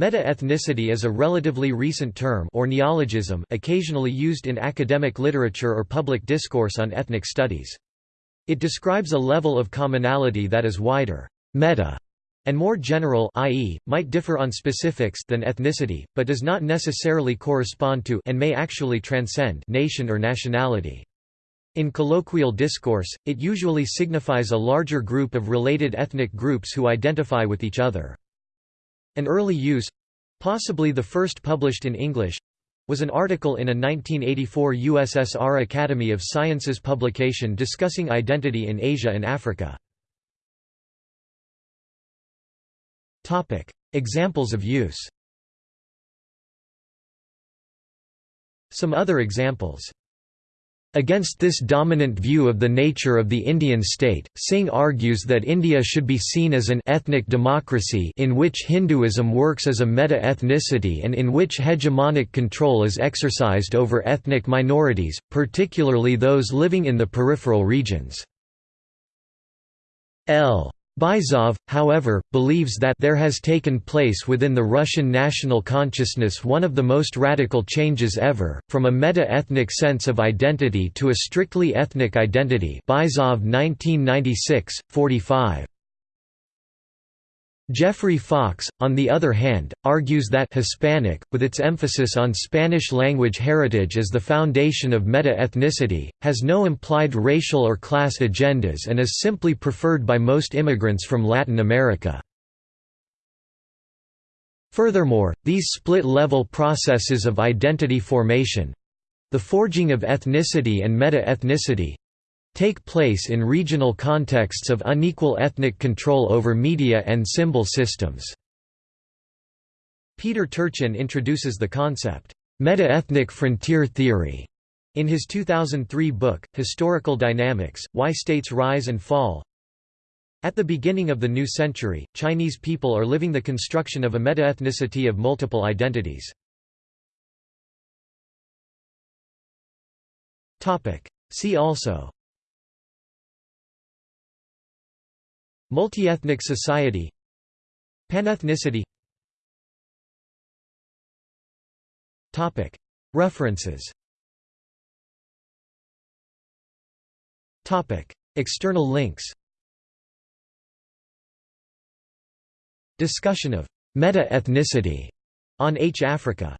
Meta-ethnicity is a relatively recent term or neologism occasionally used in academic literature or public discourse on ethnic studies. It describes a level of commonality that is wider meta, and more general i.e., might differ on specifics than ethnicity, but does not necessarily correspond to and may actually transcend nation or nationality. In colloquial discourse, it usually signifies a larger group of related ethnic groups who identify with each other. An early use—possibly the first published in English—was an article in a 1984 USSR Academy of Sciences publication discussing identity in Asia and Africa. Examples of use. Some other examples Against this dominant view of the nature of the Indian state, Singh argues that India should be seen as an ethnic democracy in which Hinduism works as a meta-ethnicity and in which hegemonic control is exercised over ethnic minorities, particularly those living in the peripheral regions. L. Byzov, however, believes that there has taken place within the Russian national consciousness one of the most radical changes ever, from a meta-ethnic sense of identity to a strictly ethnic identity Byzov 1996, 45. Geoffrey Fox, on the other hand, argues that Hispanic, with its emphasis on Spanish language heritage as the foundation of meta-ethnicity, has no implied racial or class agendas and is simply preferred by most immigrants from Latin America. Furthermore, these split-level processes of identity formation—the forging of ethnicity and meta-ethnicity, take place in regional contexts of unequal ethnic control over media and symbol systems. Peter Turchin introduces the concept, meta-ethnic frontier theory, in his 2003 book, Historical Dynamics, Why States Rise and Fall. At the beginning of the new century, Chinese people are living the construction of a meta-ethnicity of multiple identities. See also Multiethnic society Panethnicity. References. External links. Discussion of meta-ethnicity on H Africa